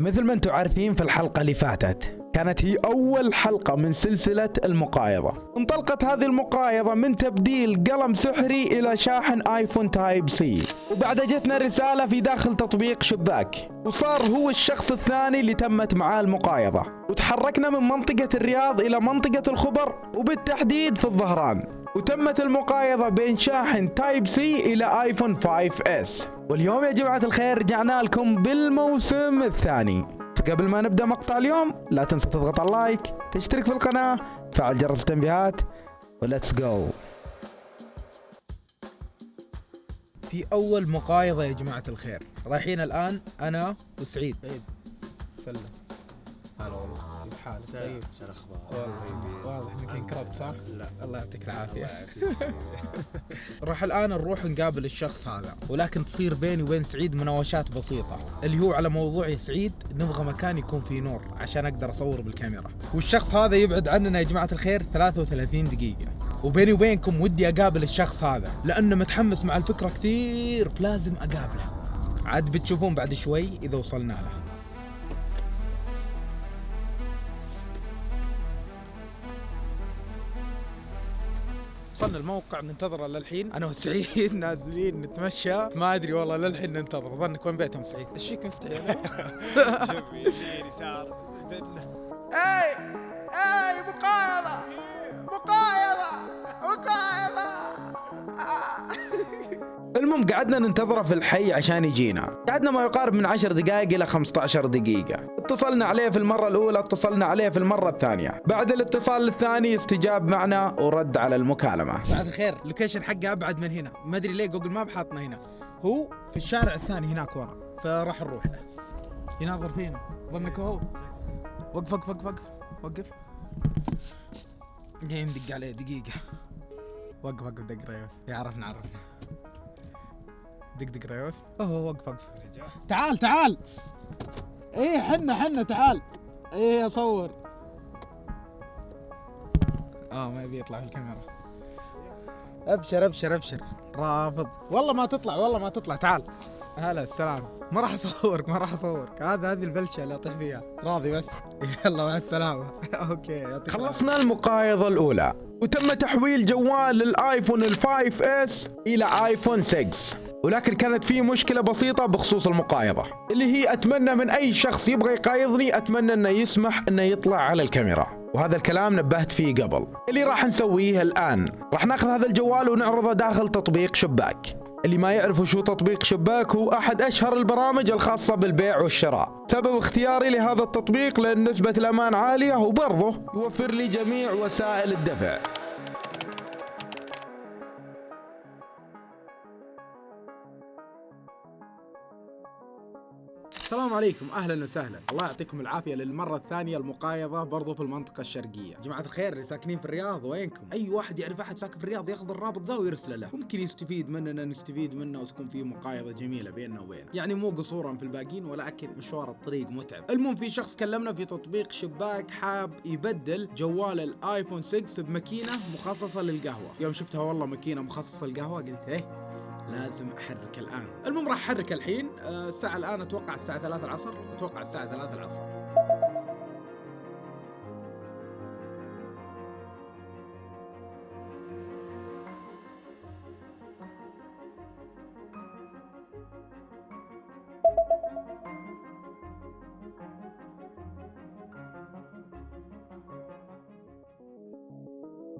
مثل ما أنتم عارفين في الحلقة اللي فاتت كانت هي أول حلقة من سلسلة المقايضة. انطلقت هذه المقايضة من تبديل قلم سحري إلى شاحن آيفون Type-C. وبعد جتنا رسالة في داخل تطبيق شباك. وصار هو الشخص الثاني اللي تمت معاه المقايضة. وتحركنا من منطقة الرياض إلى منطقة الخبر وبالتحديد في الظهران. وتمت المقايضة بين شاحن Type-C إلى آيفون 5 S. واليوم يا جماعة الخير رجعنا لكم بالموسم الثاني. فقبل ما نبدأ مقطع اليوم لا تنسى تضغط على ال like تشترك في القناة تفعل جرس التنبيهات و let's go في أول مقايضة يا جماعة الخير. رايحين الآن أنا وسعيد. طيب. سلم. حالك طيب. شو الأخبار؟ والله واضح. انك انكربت صح؟ لا الله يعطيك العافية. راح الآن نروح نقابل الشخص هذا ولكن تصير بيني وبين سعيد مناوشات بسيطة. اللي هو على موضوع يا سعيد نبغى مكان يكون فيه نور عشان أقدر أصور بالكاميرا. والشخص هذا يبعد عننا يا جماعة الخير 33 دقيقة. وبيني وبينكم ودي أقابل الشخص هذا لأنه متحمس مع الفكرة كثير فلازم أقابله. عاد بتشوفون بعد شوي إذا وصلنا له. وصلنا الموقع ننتظره للحين. أنا وسعيد نازلين نتمشى. ما أدري والله للحين ننتظر. ظنك وين بيتهم سعيد؟ إيش فيك مفتعل شوف يمين يسار اي اي مقايضة مقايضة مقايضة. المهم قعدنا ننتظره في الحي عشان يجينا. قعدنا ما يقارب من 10 دقائق إلى 15 دقيقة. اتصلنا عليه في المرة الأولى اتصلنا عليه في المرة الثانية. بعد الاتصال الثاني استجاب معنا ورد على المكالمة. بعد الخير. ال location حقه أبعد من هنا. ما أدري ليه Google Maps حاطنا هنا. هو في الشارع الثاني هناك ورا. فراح نروح له. يناظر فينا. ظنك هو. وقف وقف وقف وقف. وقف. جاي ندق عليه دقيقة. وقف وقف دق ريوس. يعرفنا عرفنا. دق دق ريوس أوه وقف وقف. تعال تعال. إيه حنا حنا تعال. إيه أصور. آه ما يبي يطلع في الكاميرا. أبشر أبشر أبشر. رافض. والله ما تطلع والله ما تطلع. تعال. هلا السلام. ما راح أصورك ما راح أصورك. هذا هذه البلشة اللي أطيح فيها. راضي بس. يلا مع السلامة. okay خلصنا المقايضة الأولى. وتم تحويل جوال الايفون ال5 S إلى آيفون 6 ولكن كانت في مشكلة بسيطة بخصوص المقايضة اللي هي أتمنى من أي شخص يبغى يقايضني أتمنى أنه يسمح أنه يطلع على الكاميرا. وهذا الكلام نبهت فيه قبل. اللي راح نسويه الآن راح ناخذ هذا الجوال ونعرضه داخل تطبيق شباك. اللي ما يعرفوا شو تطبيق شباك هو أحد أشهر البرامج الخاصة بالبيع والشراء. سبب اختياري لهذا التطبيق لأن نسبة الأمان عالية وبرضه يوفر لي جميع وسائل الدفع. السلام عليكم أهلا وسهلا. الله يعطيكم العافية للمرة الثانية المقايضة برضو في المنطقة الشرقية. جماعة الخير اللي ساكنين في الرياض وينكم؟ أي واحد يعرف أحد ساكن في الرياض ياخذ الرابط ذا ويرسله له. ممكن يستفيد مننا نستفيد منه وتكون في مقايضة جميلة بيننا وبينه. يعني مو قصورا في الباقيين ولكن مشوار الطريق متعب. المهم في شخص كلمنا في تطبيق شباك حاب يبدل جوال الايفون 6 بماكينة مخصصة للقهوة. يوم شفتها والله ماكينة مخصصة للقهوة قلت إيه؟ لازم أحرك الآن. المهم راح أحرك الحين. آه، الساعة الآن أتوقع الساعة 3 العصر. أتوقع الساعة 3 العصر.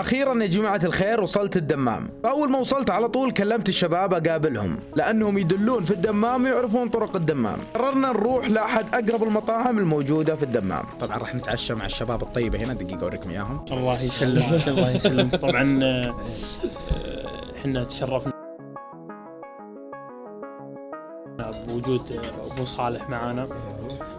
أخيرا يا جماعة الخير وصلت الدمام. اول ما وصلت على طول كلمت الشباب أقابلهم لأنهم يدلون في الدمام ويعرفون طرق الدمام. قررنا نروح لأحد أقرب المطاعم الموجودة في الدمام. طبعا راح نتعشى مع الشباب الطيبة هنا دقيقة أوريكم إياهم. الله يسلمك الله يسلمك. طبعا آه، آه، إحنا تشرفنا بوجود أبو صالح معانا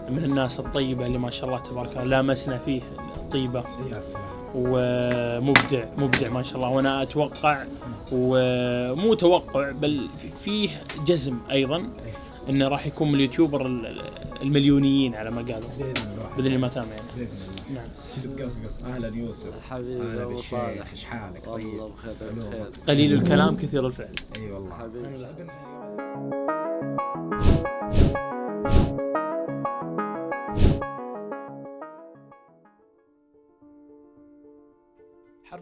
من الناس الطيبة اللي ما شاء الله تبارك الله لامسنا فيه الطيبة. يا سلام. ومبدع مبدع ما شاء الله. وأنا أتوقع ومو توقع بل فيه جزم أيضا إنه راح يكون من اليوتيوبر ال- المليونيين على ما قالوا. بإذن الله. بإذن الله ما تام يعني. بإذن الله. نعم. قصقص أهلا يوسف. حبيبي هلا أبو بالشيخ. صالح. إيش حالك؟ والله طيب. بخير ألو. بخير. قليل الكلام كثير الفعل. إي والله. حبيبي.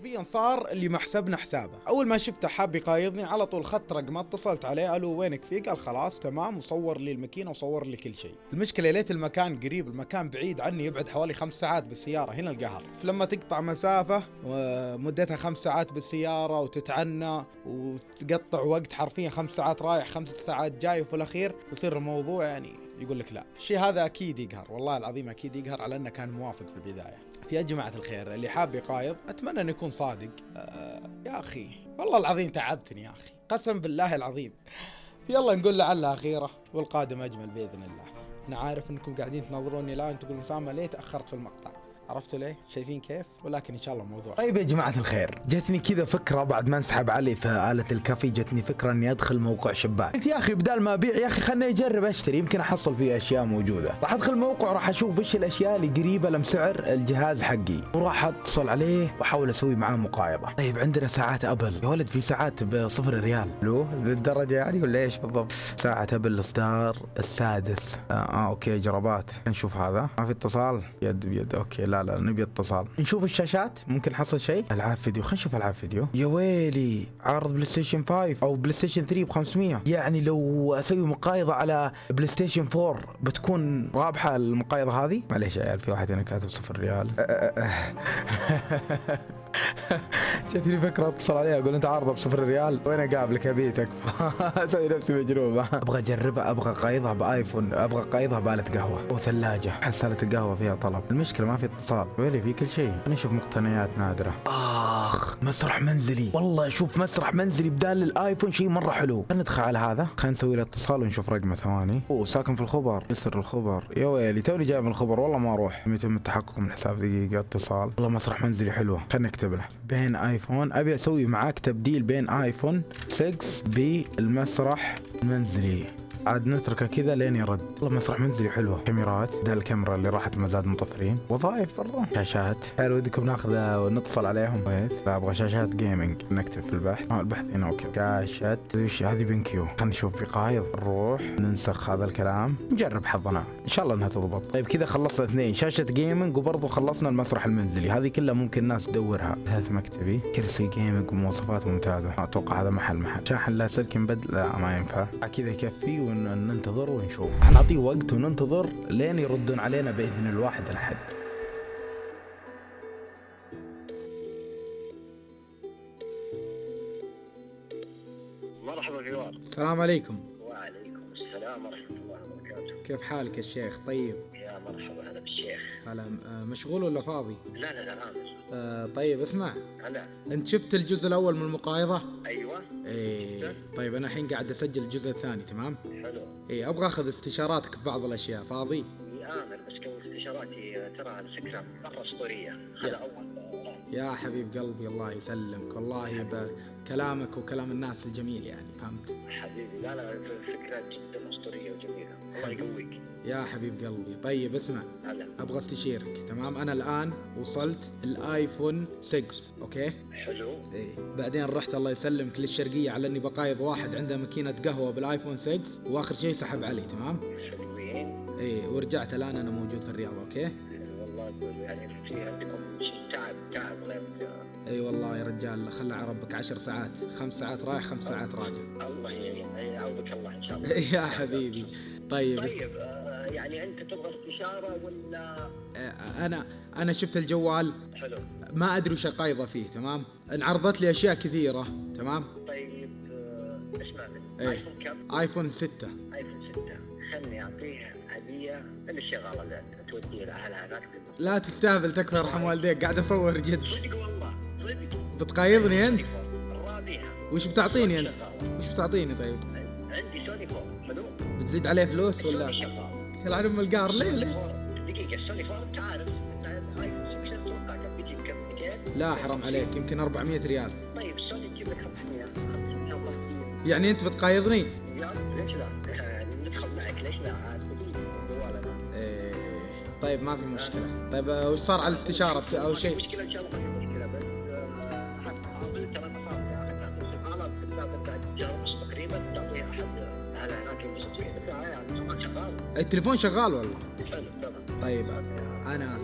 حرفيا صار اللي ما حسبنا حسابه. أول ما شفته حاب يقايضني على طول خدت رقمه اتصلت عليه ألو وينك فيه قال خلاص تمام وصور لي الماكينة وصور لي كل شيء. المشكلة ليت المكان قريب المكان بعيد عني يبعد حوالي خمس ساعات بالسيارة هنا القهر. فلما تقطع مسافة ومدتها خمس ساعات بالسيارة وتتعنى وتقطع وقت حرفيا خمس ساعات رايح خمس ساعات جاي وفي الأخير يصير الموضوع يعني يقول لك لا. الشيء هذا أكيد يقهر والله العظيم أكيد يقهر على أنه كان موافق في البداية. يا جماعة الخير اللي حاب يقايض أتمنى أنه يكون صادق. آه يا أخي والله العظيم تعبتني يا أخي. قسم بالله العظيم. يلا نقول لعلها أخيرة والقادم أجمل بإذن الله. أنا عارف أنكم قاعدين تنظروني الآن تقولون أسامة ليه تأخرت في المقطع؟ عرفتوا ليه؟ شايفين كيف؟ ولكن إن شاء الله موضوع. طيب يا جماعة الخير، جتني كذا فكرة بعد ما انسحب علي في آلة الكافي جتني فكرة إني أدخل موقع شباك. قلت يا أخي بدال ما أبيع يا أخي خلني أجرب أشتري يمكن أحصل فيه أشياء موجودة. راح أدخل موقع راح أشوف إيش الأشياء اللي قريبة لسعر الجهاز حقي، وراح أتصل عليه وأحاول أسوي معاه مقايضة. طيب عندنا ساعات أبل، يا ولد في ساعات بصفر ريال. لو ذي الدرجة يعني ولا إيش بالضبط؟ ساعة أبل الاصدار السادس. آه, آه okay جرابات، نشوف هذا. ما في اتصال؟ يد بيد okay لا لا نبي اتصال. نشوف الشاشات؟ ممكن نحصل شيء؟ ألعاب فيديو خلينا نشوف ألعاب فيديو. يا ويلي عرض بلاي ستيشن 5 أو بلاي ستيشن 3 ب 500 يعني لو أسوي مقايضة على بلاي ستيشن 4 بتكون رابحة المقايضة هذه؟ معليش يا عيال في واحد هنا كاتب صفر ريال. جتني فكرة اتصل عليها أقول أنت عارضة بصفر ريال؟ وين أقابلك ابيتك أسوي نفسي مجنون أبغى أجربها أبغى قايضها بآيفون أبغى قايضها بآلة قهوة وثلاجة. حسالة القهوه فيها طلب. المشكلة ما في اتصال. ويلي في كل شيء. نشوف مقتنيات نادرة. اخ مسرح منزلي. والله أشوف مسرح منزلي بدال الآيفون شيء مرة حلو. خلينا ندخل على هذا. خلينا نسوي له اتصال ونشوف رقمه ثواني. أوه ساكن في الخبر. يسر الخبر. يا ويلي توني جاي من الخبر. والله ما أروح. يتم التحقق من حساب دقيقة اتصال. والله مسرح منزلي حلوة خلينا نكتب له. بين آيفون أبي أسوي معاك تبديل بين آيفون 6 بالمسرح المنزلي عاد نتركه كذا لين يرد. والله مسرح منزلي حلوة. كاميرات. ده الكاميرا اللي راحت مزاد مطفرين. وظائف برا. شاشات. هل ودكم ناخذ ونتصل عليهم. لا أبغى شاشات gaming نكتب في البحث. آه البحث هنا okay. شاشة وش هذه؟ BenQ خلينا نشوف بقايض نروح. ننسخ هذا الكلام. نجرب حظنا. إن شاء الله إنها تضبط. طيب كذا خلصنا اثنين. شاشة gaming وبرضه خلصنا المسرح المنزلي. هذه كلها ممكن الناس تدورها. ثلاث مكتبي. كرسي gaming ومواصفات ممتازة. أتوقع هذا محل محل. شاحن لاسلكي مبدل لا ما ينفع. كذا يكفي. وننتظر ونشوف. حنعطيه وقت وننتظر لين يردون علينا بإذن الواحد الاحد مرحبا جوار. السلام عليكم. وعليكم السلام ورحمة الله وبركاته. كيف حالك يا شيخ؟ طيب. يا مرحبا هلا بالشيخ. هلا. آه، مشغول ولا فاضي؟ لا لا لا أمر آه طيب اسمع. هلا. أنت شفت الجزء الأول من المقايضة؟ أيوه. إيه. طيب أنا الحين قاعد أسجل الجزء الثاني تمام؟ حلو. إيه أبغى أخذ استشاراتك في بعض الأشياء فاضي؟ أمر بس كون استشاراتي ترى الفكرة مرة أسطورية. هذا أول يا حبيب قلبي الله يسلمك. والله بكلامك وكلام الناس الجميل يعني فهمت؟ حبيبي لا لا فكرة جدا أسطورية وجميلة. الله يقويك. يا حبيب قلبي. طيب اسمع. أبغى استشيرك. تمام؟ أنا الآن وصلت الآيفون 6 okay؟ حلو. إيه. بعدين رحت الله يسلمك للشرقيه على إني بقايض واحد عنده ماكينة قهوة بالآيفون 6 وآخر شيء سحب علي تمام؟ حلوين. إيه ورجعت الآن أنا موجود في الرياض okay؟ والله يعني في عندكم تعب تعب إي والله يا رجال خلى على ربك عشر ساعات. خمس ساعات رايح خمس ساعات راجع. الله يعين. يعوضك الله إن شاء الله. يا حبيبي. طيب. طيب آه، يعني أنت تبغى استشارة ولا؟ أنا أنا شفت الجوال. حلو. ما أدري وش اقايضه فيه تمام؟ انعرضت لي أشياء كثيرة تمام؟ طيب آه، اسمع مني. إيه. ايفون كم؟ ايفون 6 ايفون 6 خلني اعطيه هدية. اللي الشغاله اللي توديه لاهلها هناك لا تستهبل تكفى يرحم والديك. قاعد أصور جد. صدق والله صدق. بتقايضني أنت؟ راضيها. وش بتعطيني أنت. وش بتعطيني طيب؟ عندي سوني four حلو. بتزيد عليه فلوس ولا؟ يلعن ام القهر. ليه ليه؟ دقيقة سوني four انت عارف انت ايفون 6 أتوقع كم بيجيب كم 200 لا حرام عليك يمكن 400 ريال. طيب سوني تجيب لك 500 ان شاء الله كثير يعني أنت بتقايضني؟ ليش لا؟ يعني ندخل معك ليش لا؟ إيه طيب ما في مشكلة. طيب آه، وش صار على الاستشارة. أو شيء؟ مشكلة إن شاء الله التليفون شغال والله حلو تمام طيب أنا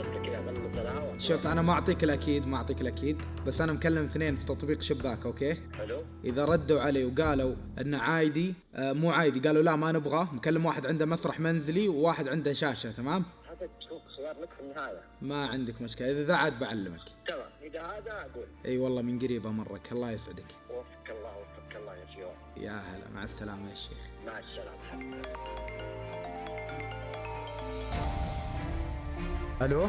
شوف أنا ما أعطيك الأكيد ما أعطيك الأكيد بس أنا مكلم اثنين في تطبيق شباك okay؟ حلو. إذا ردوا علي وقالوا إنه عادي آه مو عادي قالوا لا ما نبغاه مكلم واحد عنده مسرح منزلي وواحد عنده شاشة تمام؟ هذا صغير لك في النهاية. ما عندك مشكلة. إذا ذا عاد بعلمك. تمام. إذا هذا أقول. إي والله من قريب أمرك. الله يسعدك. وفقك الله وفقك الله يا شيوخ يا هلا. مع السلامة يا شيخ. مع السلامة. ألو؟